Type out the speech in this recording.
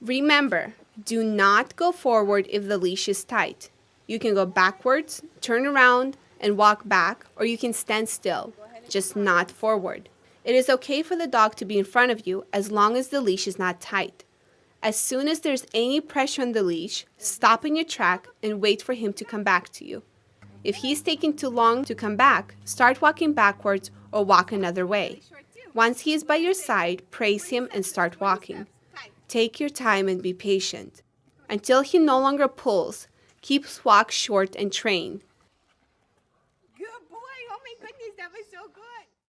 Remember, do not go forward if the leash is tight. You can go backwards, turn around, and walk back, or you can stand still, just not forward. It is okay for the dog to be in front of you as long as the leash is not tight. As soon as there's any pressure on the leash, stop in your track and wait for him to come back to you. If he's taking too long to come back, start walking backwards or walk another way. Once he is by your side, praise him and start walking. Take your time and be patient. Until he no longer pulls, keep walk short and train. Good boy! Oh my goodness, that was so good!